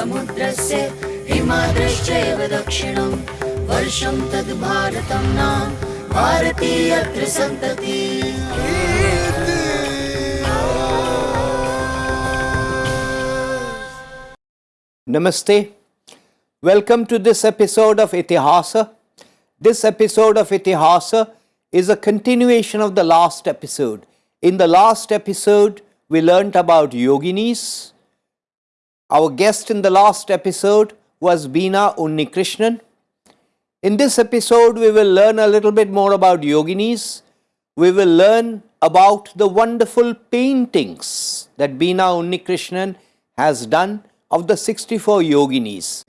समुद्रस्य हिमाद्रश्चैव दक्षिणं वर्षं तद् भारतं नाम भारतीयत्र सन्तति Namaste. Welcome to this episode of Itihasa. This episode of Itihasa is a continuation of the last episode. In the last episode, we learnt about yoginis. Our guest in the last episode was Beena Unnikrishnan. In this episode, we will learn a little bit more about yoginis. We will learn about the wonderful paintings that Beena Unnikrishnan has done of the 64 yoginis.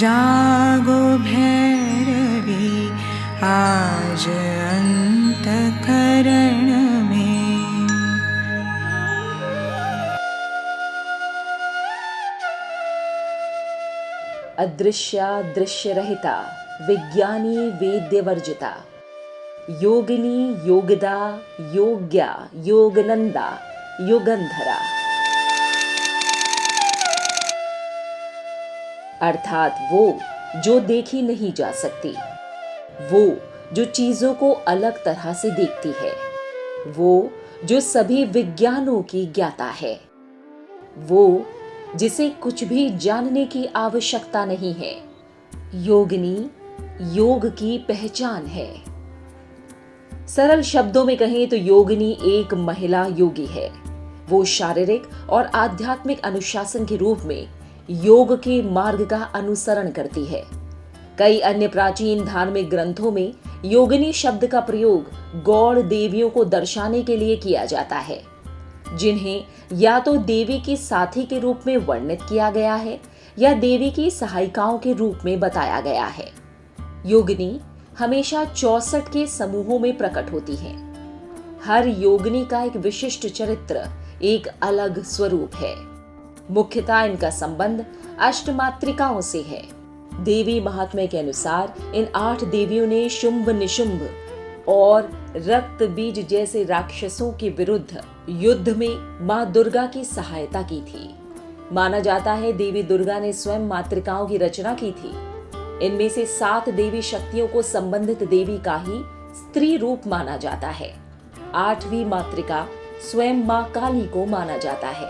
जागो भैरवी आज अंतकरण अदृश्या दृश्य रहिता विज्ञानी वेद्य वर्जिता योगिनी योगदा, योग्या योगनंदा युगंधरा अर्थात वो जो देखी नहीं जा सकती, वो जो चीज़ों को अलग तरह से देखती है, वो जो सभी विज्ञानों की ज्ञाता है, वो जिसे कुछ भी जानने की आवश्यकता नहीं है। योगिनी, योग की पहचान है। सरल शब्दों में कहें तो योगिनी एक महिला योगी है। वो शारीरिक और आध्यात्मिक अनुशासन के रूप में योग के मार्ग का अनुसरण करती है। कई अन्य प्राचीन धार्मिक ग्रंथों में योगिनी शब्द का प्रयोग गौड़ देवियों को दर्शाने के लिए किया जाता है। जिन्हें या तो देवी की साथी के रूप में वर्णित किया गया है, या देवी की सहायिकाओं के रूप में बताया गया है। योगिनी हमेशा चौसठ के समूहों में प्रकट होती है। हर योगिनी का एक विशिष्ट चरित्र, एक अलग स्वरूप है। मुख्यतः इनका संबंध अष्टमात्रिकाओं से है। देवी महात्म्य के अनुसार इन आठ देवियों ने शुंभ निशुंभ और रक्त बीज जैसे राक्षसों के विरुद्ध युद्ध में माँ दुर्गा की सहायता की थी। माना जाता है देवी दुर्गा ने स्वयं मातृकाओं की रचना की थी। इनमें से सात देवी शक्तियों को संबंधित देवी का ही स्त्री रूप माना जाता है। आठवीं मातृका स्वयं माँ काली को माना जाता है।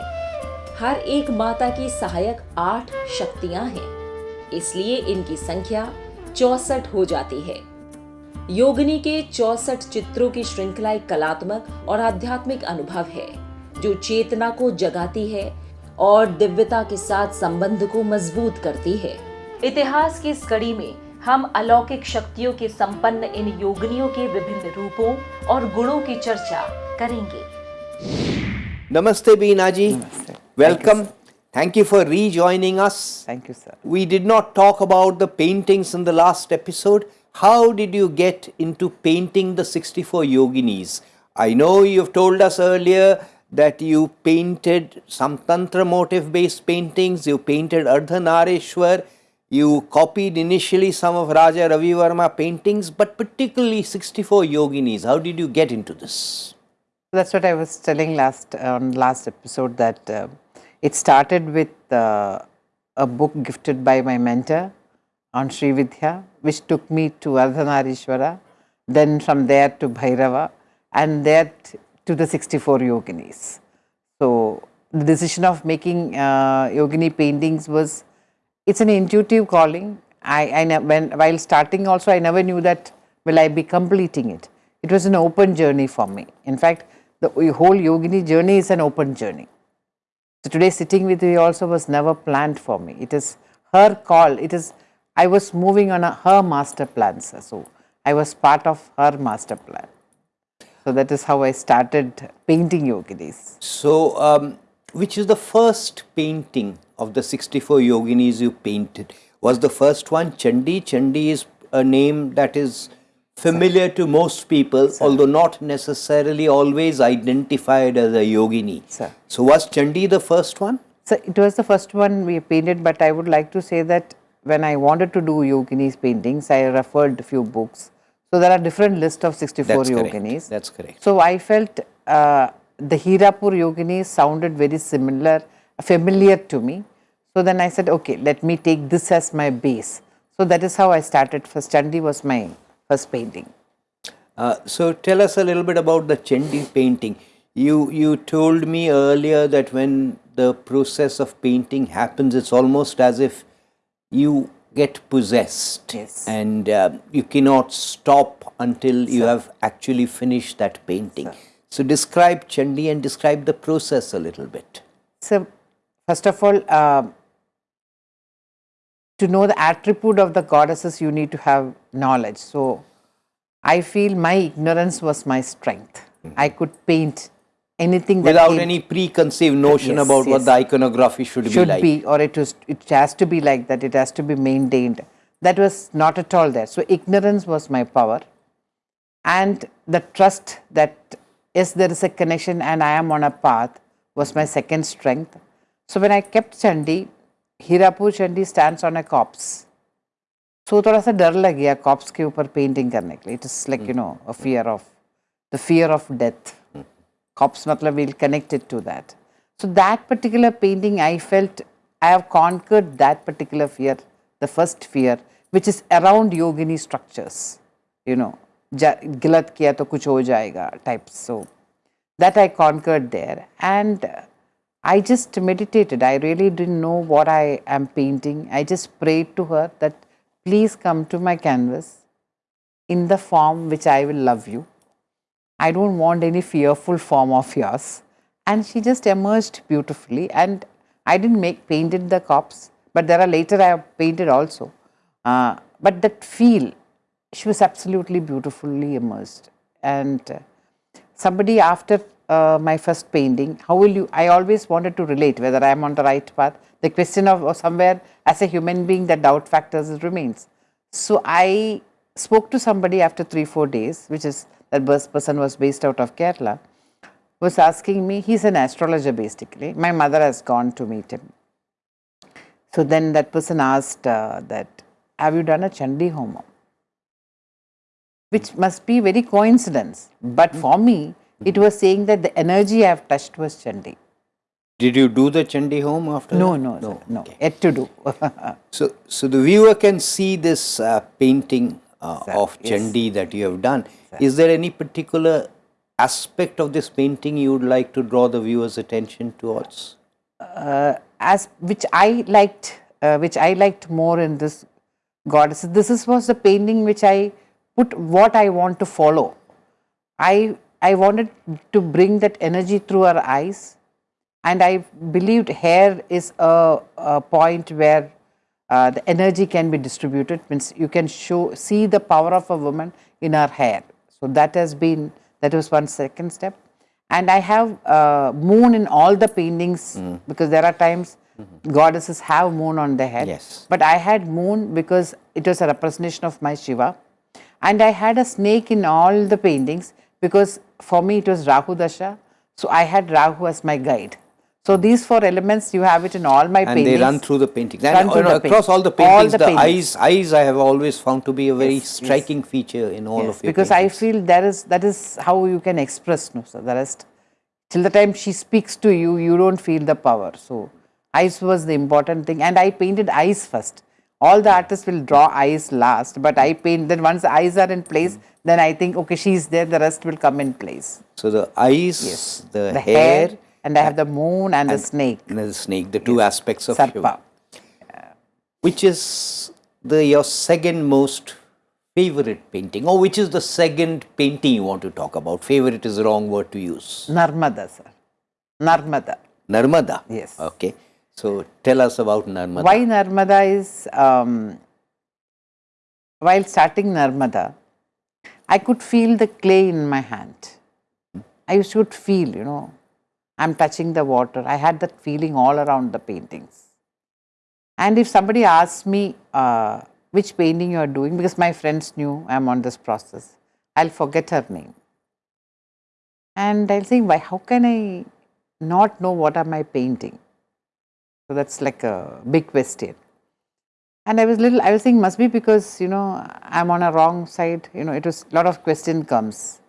हर एक माता की सहायक आठ शक्तियाँ हैं, इसलिए इनकी संख्या चौसठ हो जाती है। योगिनी के चौसठ चित्रों की श्रृंखला एक कलात्मक और आध्यात्मिक अनुभव है जो चेतना को जगाती है और दिव्यता के साथ संबंध को मज़बूत करती है इतिहास की इस कड़ी में हम अलौकिक शक्तियों के संपन्न इन योगनियों के विभिन्न रूपों और गुणों की चर्चा करेंगे नमस्ते Bina ji welcome Thank you for rejoining us. Thank you, sir. We did not talk about the paintings in the last episode. How did you get into painting the 64 yoginis? I know you've told us earlier that you painted some Tantra motif based paintings, you painted Ardhanareshwar, you copied initially some of Raja Ravi Varma paintings, but particularly 64 yoginis. How did you get into this? That's what I was telling last on last episode that uh, it started with uh, a book gifted by my mentor on Sri Vidya, which took me to Ardhanarishwara, then from there to Bhairava, and there to the 64 yoginis. So the decision of making uh, yogini paintings was it's an intuitive calling. I, I when while starting also I never knew that will I be completing it. It was an open journey for me. In fact, the whole yogini journey is an open journey. So today sitting with you also was never planned for me. It is her call. It is I was moving on a, her master plan. sir. So I was part of her master plan. So that is how I started painting yoginis. So, um, which is the first painting of the 64 yoginis you painted? Was the first one Chandi? Chandi is a name that is familiar to most people, although not necessarily always identified as a yogini. Sir. So, was Chandi the first one? So it was the first one we painted, but I would like to say that when I wanted to do yoginis paintings, I referred a few books. So there are different list of 64 That's correct. yoginis. That's correct. So I felt uh, the Hirapur Yogini sounded very similar, familiar to me. So then I said, okay, let me take this as my base. So that is how I started. First Chandi was my first painting. Uh, so tell us a little bit about the Chandi painting. You you told me earlier that when the process of painting happens, it's almost as if you get possessed, Yes. and uh, you cannot stop until you have actually finished that painting. So describe Chandi and describe the process a little bit. So, first of all, uh, to know the attribute of the goddesses, you need to have knowledge. So, I feel my ignorance was my strength. I could paint anything that Without came- any preconceived notion Yes, about what yes. the iconography should, be should like. be, or it was it has to be like that. It has to be maintained. That was not at all there. So ignorance was my power, and the trust that yes, there is a connection, and I am on a path was my second strength. So when I kept Chandi, Hirapur Chandi stands on a corpse. So थोड़ा सा डर लग गया cops के ऊपर painting करने के लिए it is like you know a fear of the fear of death cops matlab will connect it to that. So, that particular painting I felt I have conquered that particular fear, the first fear which is around yogini structures, you know, gilat kiya to kuch ho jayega type. So, that I conquered there and I just meditated. I really didn't know what I am painting. I just prayed to her that please come to my canvas in the form which I will love you I don't want any fearful form of yours. And she just emerged beautifully. And I didn't make painted the corpse, but there are later I have painted also. Uh, but that feel, she was absolutely beautifully immersed. And uh, somebody after uh, my first painting, how will you? I always wanted to relate whether I am on the right path. The question of somewhere as a human being, the doubt factors remains. So I spoke to somebody after three four days, which is that person was based out of Kerala, was asking me. He's an astrologer basically. My mother has gone to meet him. So then that person asked uh, that, have you done a Chandi Homa? Which must be very coincidence. But for me, it was saying that the energy I have touched was Chandi. Did you do the Chandi home after No, that? no, no, no, Okay. yet to do. So, so the viewer can see this uh, painting uh, of yes. Chandi that you have done. Is there any particular aspect of this painting you would like to draw the viewer's attention towards? as which I liked, uh, which I liked more in this goddess. This is, was the painting which I put what I want to follow. I I wanted to bring that energy through her eyes, and I believed hair is a, a point where uh, the energy can be distributed. Means you can show see the power of a woman in her hair. So that has been that was one second step and I have uh, moon in all the paintings because there are times goddesses have moon on their head. Yes. But I had moon because it was a representation of my Shiva. And I had a snake in all the paintings because for me it was Rahu Dasha. So I had Rahu as my guide. So these four elements you have it in all my And paintings. they run through the paintings. And through across all the all paintings, the the, paintings. eyes, eyes I have always found to be a very Yes, yes. striking feature in all Yes, of your because I feel that is that is how you can express no so the rest. Till the time she speaks to you you don't feel the power. So eyes was the important thing. And I painted eyes first. All the artists will draw eyes last but I paint then once the eyes are in place mm. then I think okay she is there the rest will come in place. So the eyes, yes. the, the hair, and I have the moon and, the snake and the snake, the two aspects of sarpa Shiva. Which is the your second most favorite painting, or which is the second painting you want to talk about? Favorite is the wrong word to use. Narmada sir Narmada Narmada. Yes. Okay. So tell us about Narmada. Why Narmada is, um, while starting Narmada, I could feel the clay in my hand. I used to feel, you know, I'm touching the water. I had that feeling all around the paintings. And if somebody asks me uh, which painting you are doing, because my friends knew I'm on this process, I'll forget her name. And I'll say, why, how can I not know what am I painting? So that's like a big question. And I was little, I was thinking must be because, you know, I'm on a wrong side, you know, it was a lot of question comes.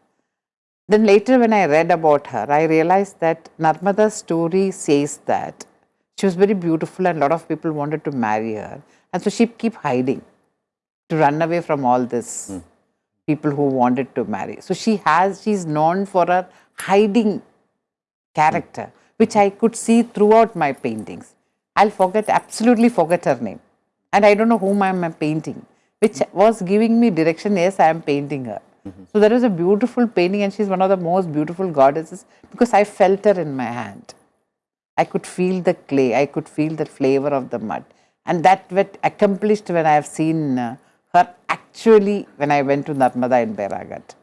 Then later when I read about her, I realized that Narmada's story says that she was very beautiful and a lot of people wanted to marry her. And so she keep hiding to run away from all this hmm. people who wanted to marry. So she has, she's known for her hiding character, hmm. which I could see throughout my paintings. I'll forget, absolutely forget her name. And I don't know whom I'm painting, which hmm. was giving me direction, yes, I am painting her. So there is a beautiful painting and she's one of the most beautiful goddesses because I felt her in my hand. I could feel the clay, I could feel the flavor of the mud. And that was accomplished when I have seen uh, her actually when I went to Narmada in Bhedaghat.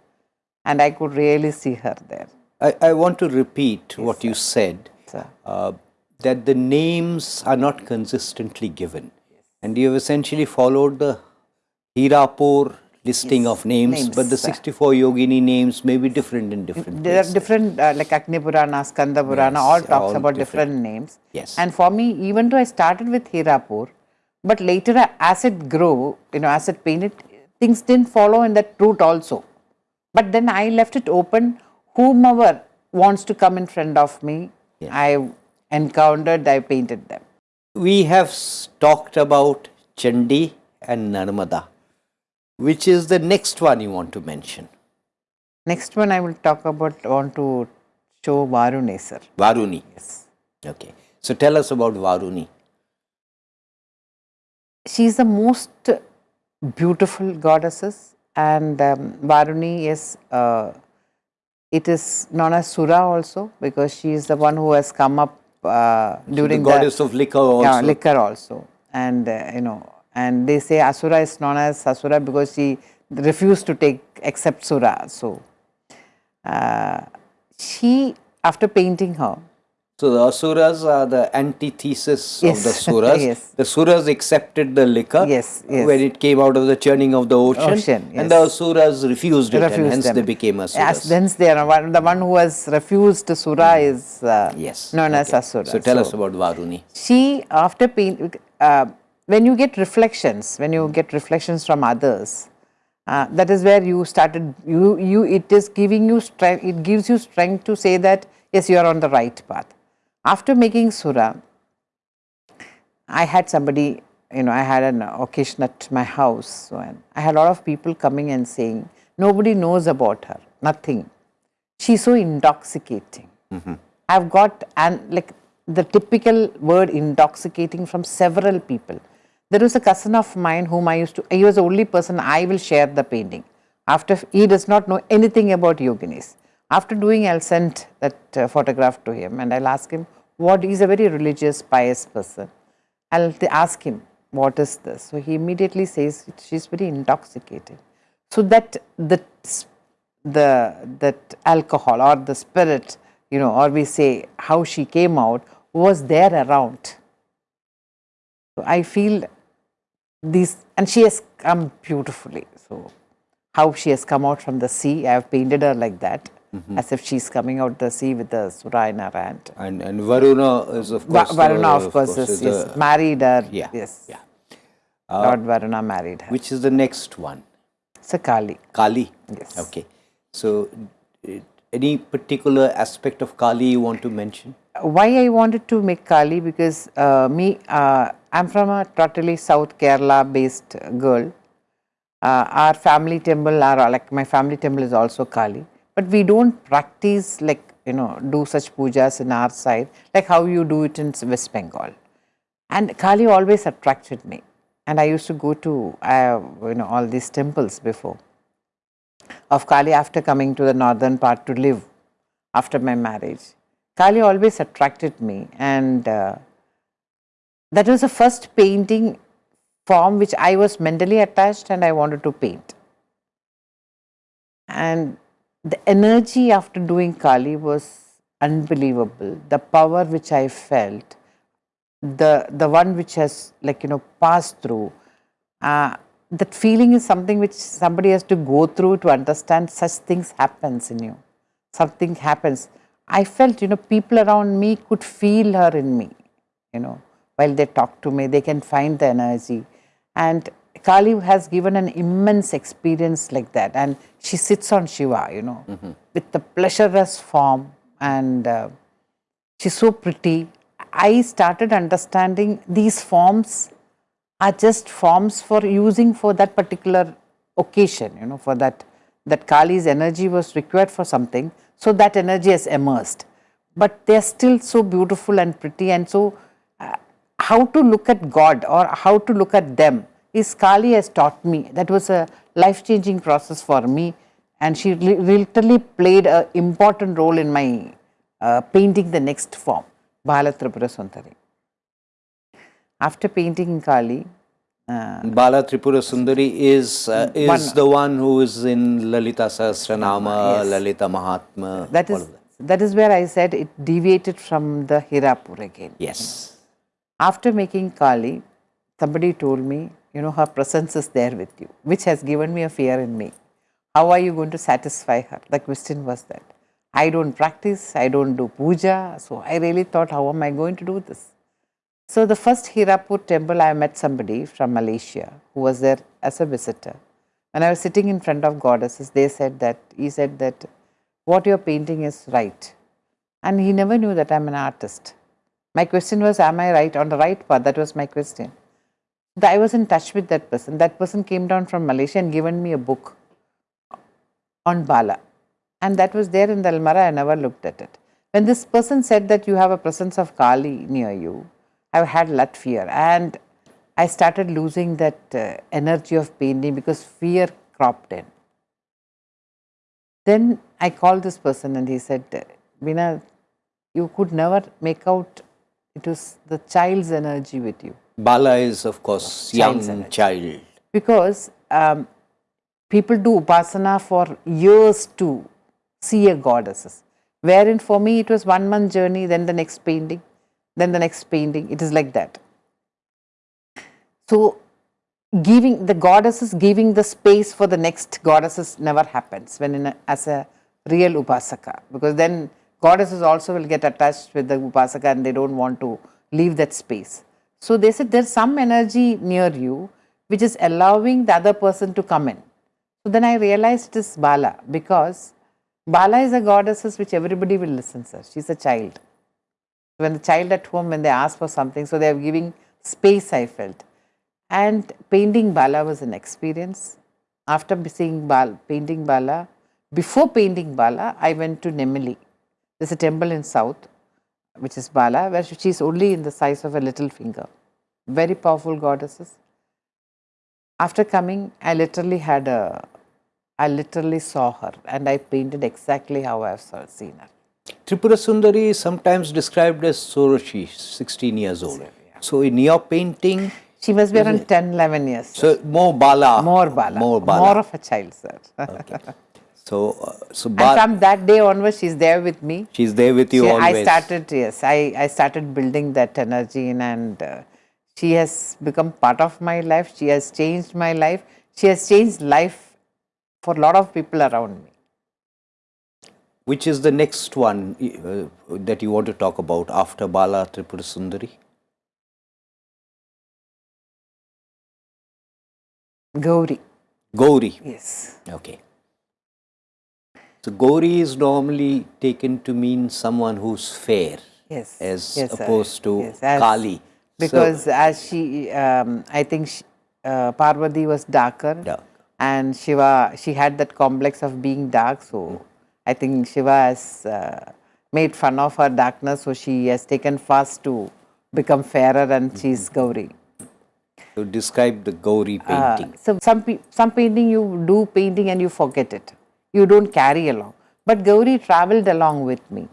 And I could really see her there. I, I want to repeat what you said uh, that the names are not consistently given. And you have essentially followed the Hirapur listing of names, names, but the sir. 64 yogini names may be different in different There are different, uh, like Agni Purana, Skanda Purana, all talks all about different. different, names. Yes. And for me, even though I started with Hirapur, but later uh, as it grew, you know, as it painted, things didn't follow in that route also. But then I left it open, whomever wants to come in front of me, I encountered, I painted them. We have talked about Chandi and Narmada. Which is the next one you want to mention? Next one I will talk about, want to show Varunesar. Varuni. Yes. Okay. So tell us about Varuni. she is the most beautiful goddesses and um, Varuni is uh, it is known as Sura also because she is the one who has come up uh, during the goddess of liquor also. yeah, liquor also and uh, you know and they say Asura is known as Asura because she refused to take accept Sura so uh, she after painting her So the Asuras are the antithesis of the Suras. yes. The Suras accepted the liquor Yes, yes. when it came out of the churning of the ocean, Ocean, and the. Asuras refused it, and hence them. they became Asuras. As hence they are one, the one who has refused Sura is uh, yes. known as. Asura. So tell us about Varuni. she after paint uh, when you get reflections when you get reflections from others uh, that is where you started you you it is giving you strength it gives you strength to say that yes you are on the right path. After making Sura, i had somebody you know i had an occasion at my house so and i had a lot of people coming and saying nobody knows about her nothing. She's so intoxicating. I've got and like the typical word intoxicating from several people. There was a cousin of mine whom I used to, he was the only person I will share the painting. After he does not know anything about yoginis. After doing, I'll send that uh, photograph to him and I'll ask him what he's a very religious, pious person. I'll ask him, what is this? So he immediately says, she's very intoxicated. So that the the that alcohol or the spirit, you know, or we say how she came out was there around. So I feel these, and she has come beautifully. So how she has come out from the sea, I have painted her like that, as if she's coming out the sea with the sura in her hand. And, and Varuna is of Va- course. Varuna, uh, of course, is, is yes, the- married her. yeah, Yes. yeah. Lord Varuna married her. which is the next one? It's a Kali. Kali. Yes. Okay. So, uh, any particular aspect of Kali you want to mention? why I wanted to make Kali because uh, me, uh, I'm from a totally South Kerala based girl. Uh, our family temple, our, like my family temple is also Kali, but we don't practice like, you know, do such pujas in our side, like how you do it in West Bengal. And Kali always attracted me. And I used to go to, uh, you know, all these temples before of Kali after coming to the northern part to live after my marriage. Kali always attracted me, and uh, that was the first painting form which I was mentally attached and I wanted to paint. And the energy after doing Kali was unbelievable. The power which I felt, the the one which has like you know passed through. Uh, that feeling is something which somebody has to go through to understand such things happens in you. Something happens. I felt you know people around me could feel her in me you know while they talk to me they can find the energy. And Kali has given an immense experience like that, and she sits on Shiva, you know, with the pleasureless form, and uh, she's so pretty. I started understanding these forms are just forms for using for that particular occasion, you know, for that that Kali's energy was required for something, so that energy has emerged. But they are still so beautiful and pretty, and so uh, how to look at God or how to look at them is Kali has taught me. That was a life changing process for me, and she literally played an important role in my uh, painting the next form, Bala Tripura Sundari. After painting Kali, uh, Bala Tripura Sundari is uh, is One- the one who is in Lalita Sahasranama, Yes. Lalita Mahatmya. that all is of that. that is where I said it deviated from the Hirapur again. Yes. After making Kali, somebody told me, you know, her presence is there with you, which has given me a fear in me. How are you going to satisfy her? The question was that. I don't practice, I don't do puja, so I really thought, how am I going to do this? So the first Hirapur temple, I met somebody from Malaysia who was there as a visitor. When I was sitting in front of goddesses, they said that, he said that what you're painting is right. And he never knew that I'm an artist. My question was, am I right on the right path? That was my question. I was in touch with that person. That person came down from Malaysia and given me a book on Bala. And that was there in the Almara. I never looked at it. When this person said that you have a presence of Kali near you, I had that fear. And I started losing that uh, energy of painting because fear cropped in. Then I called this person and he said, Veena, you could never make out it was the child's energy with you. Bala is, of course, Child's young energy. child. Because um, people do upasana for years to see a goddesses. Wherein for me it was one month journey, then the next painting, then the next painting. It is like that. So giving the goddesses giving the space for the next goddesses never happens when in a, as a real upasaka because then goddesses also will get attached with the upasaka and they don't want to leave that space so they said there's some energy near you which is allowing the other person to come in so then i realized it is bala because bala is a goddesses which everybody will listen sir she's a child when the child at home when they ask for something so they are giving space i felt. And painting bala was an experience. After seeing bal, painting bala before painting bala i went to nemili there's a temple in south which is bala where she is only in the size of a little finger. Very powerful goddesses. After coming i literally had a i literally saw her and i painted exactly how i've seen her Tripura Sundari is sometimes described as Soroshi, 16 years old. So in your painting, she must be around 10 11 years sir. so more Bala. more bala More Bala. more of a child sir okay. So, uh, so And from that day onwards, she's there with me. she's there with you She- always. I started, yes, I, I started building that energy in and uh, she has become part of my life. She has changed my life. She has changed life for a lot of people around me. Which is the next one uh, that you want to talk about after Bala Tripura Sundari? Gauri, Gauri. yes. Okay. So Gauri is normally taken to mean someone who's fair Yes. as yes, opposed to Yes, as- Kali. Because as she, um, I think she, uh, Parvati was darker. Dark. And Shiva, she had that complex of being dark. So I think Shiva has uh, made fun of her darkness. So she has taken fast to become fairer and she's Gauri. So describe the Gauri Uh, painting. so some some painting you do painting and you forget it. You don't carry along. But Gauri traveled along with me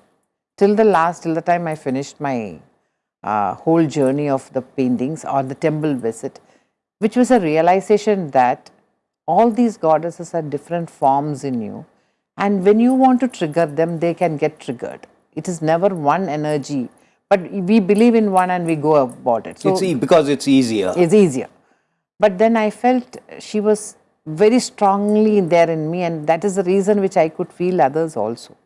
till the last, till the time I finished my uh, whole journey of the paintings or the temple visit, which was a realization that all these goddesses are different forms in you, and when you want to trigger them, they can get triggered. It is never one energy, but we believe in one and we go about it. So it's e- because it's easier. is easier. But then I felt she was very strongly there in me, and that is the reason which I could feel others also.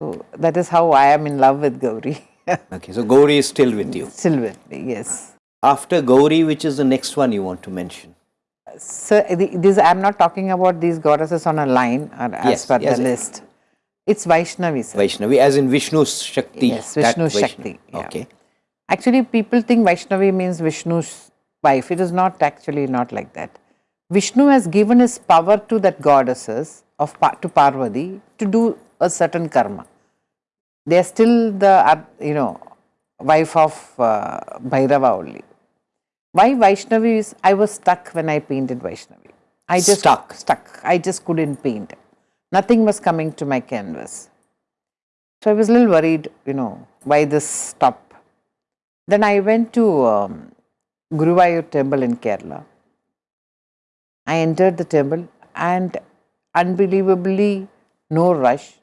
So that is how I am in love with Gauri. okay, so Gauri is still with you. Still with me, yes. After Gauri, which is the next one you want to mention? So the- this I'm not talking about these goddesses on a line or as Yes, per yes, the list. It's Vaishnavi. Sir. Vaishnavi, as in Vishnu's Shakti. Yes, Vishnu. Shakti. yeah. Okay. Actually, people think Vaishnavi means Vishnu's wife. It is not actually not like that. Vishnu has given his power to that goddesses of to Parvati to do a certain karma. They are still the you know wife of uh, Bhairava only. Why Vaishnavi is, I was stuck when I painted Vaishnavi. I just stuck. stuck. I just couldn't paint. Nothing was coming to my canvas. So I was a little worried, you know, why this stop. Then I went to um, Guruvayur temple in Kerala. I entered the temple and unbelievably no rush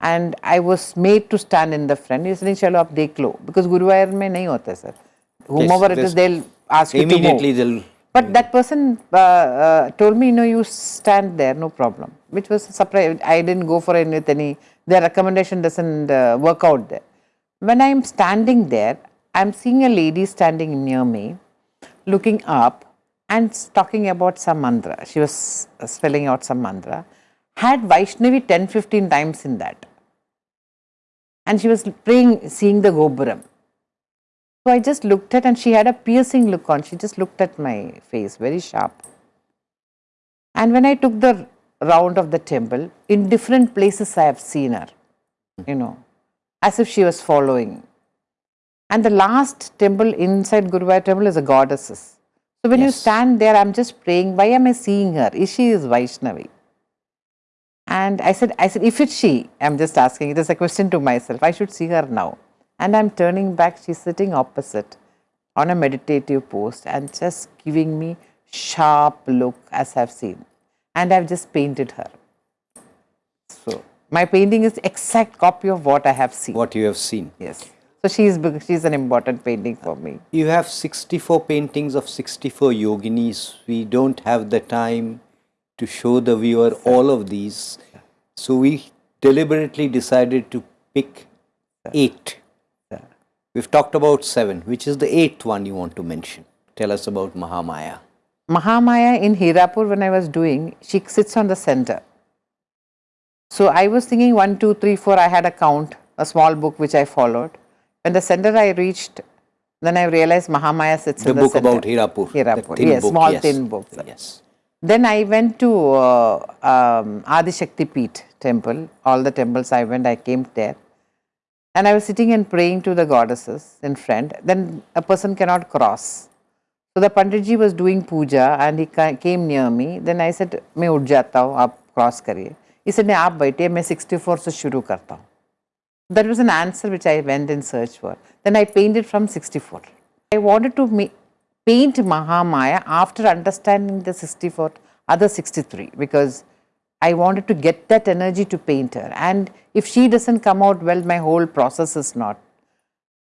and I was made to stand in the front. He said, chalo aap dekh lo because Guruvayur mein nahi hota sir. Whomever it is, they'll ask you. Immediately they'll. But that person uh, uh, told me, no, you stand there, no problem. Which was a surprise. I didn't go for any with any. Their recommendation doesn't uh, work out there. When I am standing there, I am seeing a lady standing near me, looking up and talking about some mantra. She was uh, spelling out some mantra. Had Vaishnavi 10, 15 times in that. And she was praying, seeing the Gopuram. So I just looked at and she had a piercing look on. She just looked at my face very sharp. And when I took the round of the temple, in different places I have seen her, you know, as if she was following. And the last temple inside Guruvayur temple is a goddesses. So when you stand there, I'm just praying, why am I seeing her? Is she is Vaishnavi? And I said, I said, if it's she, I'm just asking, it is a question to myself, I should see her now. And I'm turning back, she's sitting opposite on a meditative pose and just giving me sharp look as I've seen. And I've just painted her. So my painting is exact copy of what I have seen. What you have seen. Yes. So she's big- she's an important painting for me. You have 64 paintings of 64 yoginis. We don't have the time to show the viewer all of these. So we deliberately decided to pick eight. We've talked about seven. Which is the eighth one you want to mention? Tell us about Mahamaya. Mahamaya in Hirapur, when I was doing, she sits on the center. So I was thinking one, two, three, four. I had a count, a small book which I followed. When the center I reached, then I realized Mahamaya sits The in the book center. about Hirapur. Hirapur, yes, book, small yes. thin book. Yes. Then I went to uh, um, Adi Shakti Peeth temple. All the temples I went, I came there And I was sitting and praying to the goddesses in front. Then a person cannot cross. So the Panditji was doing puja and he ca- came near me. Then I said, मैं उठ जाता हूँ आप cross करिए. He said, नहीं आप बैठिए मैं 64 से शुरू करता हूँ. That was an answer which I went in search for. Then I painted from 64. I wanted to ma- paint Mahamaya after understanding the 64, other 63, because I wanted to get that energy to paint her. And if she doesn't come out well, my whole process is not.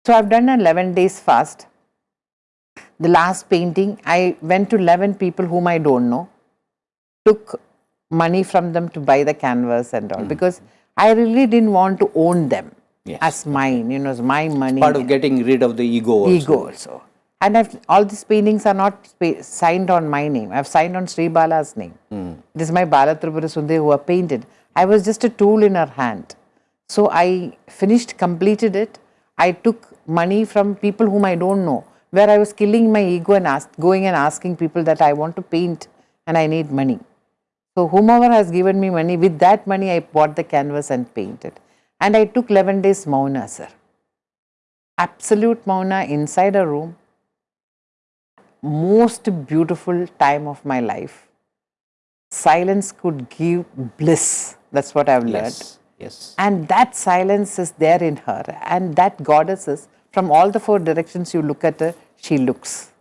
So I've done 11 days fast. The last painting, I went to 11 people whom I don't know, took money from them to buy the canvas and all, mm-hmm. because I really didn't want to own them Yes. as mine, you know, it's my money. Part of getting rid of the ego also. ego also. And I've, all these paintings are not signed on my name. I've signed on Sri Bala's name. Hmm. It is my Bala Tripura Sundari who have painted. I was just a tool in her hand. So I finished, completed it. I took money from people whom I don't know, where I was killing my ego and ask, going and asking people that I want to paint and I need money. So whomever has given me money, with that money I bought the canvas and painted. And I took 11 days Mauna, sir. Absolute Mauna inside a room. Most beautiful time of my life. Silence could give bliss. That's what I've learned. Yes. Yes. And that silence is there in her. And that goddess is, from all the four directions you look at her, she looks.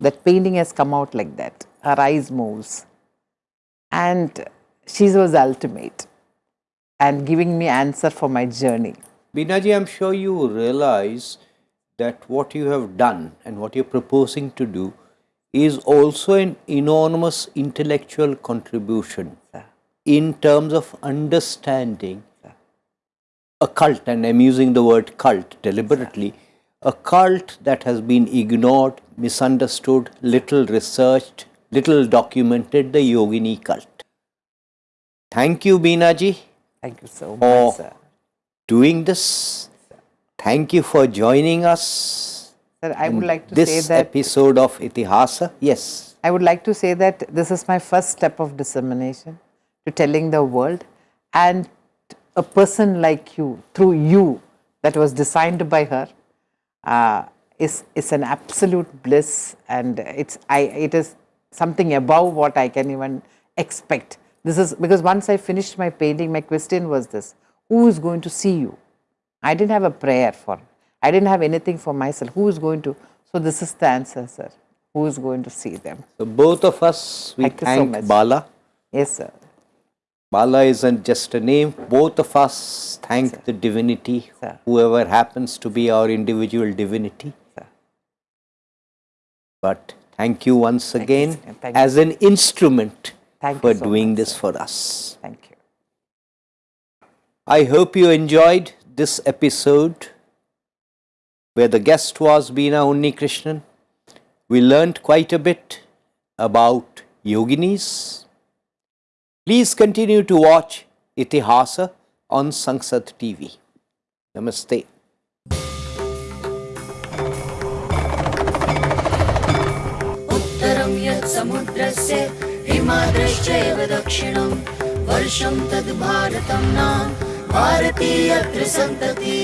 That painting has come out like that. Her eyes moves. And she was ultimate. And giving me answer for my journey. Beena ji, I'm sure you realize that what you have done and what you're proposing to do is also an enormous intellectual contribution in terms of understanding a cult, and I'm using the word cult deliberately, a cult that has been ignored, misunderstood, little researched, little documented the yogini cult. Thank you, Beena ji, Thank you so much, Oh. sir. doing this. Thank you for joining us. Sir, I would like to this say that episode of Itihasa. Yes. I would like to say that this is my first step of dissemination to telling the world, and a person like you, through you, that was designed by her, uh, is is an absolute bliss, and it's I it is something above what I can even expect. This is because once I finished my painting, my question was this: Who is going to see you? I didn't have a prayer for. I didn't have anything for myself. Who is going to? So this is the answer, sir. Who is going to see them? So both of us, we Thank you so. Bala. Yes, sir. Bala isn't just a name. Both of us thank the divinity, Sir. whoever happens to be our individual divinity. Sir. But thank you once you, again sir. Thank you. as an instrument Thank for so doing much, this sir. for us. Thank you. I hope you enjoyed this episode where the guest was Beena Unnikrishnan, we learnt quite a bit about yoginis. Please continue to watch Itihasa on Sansad TV. Namaste. समुद्रस्य तद् नाम भारतीय त्रिसन्तति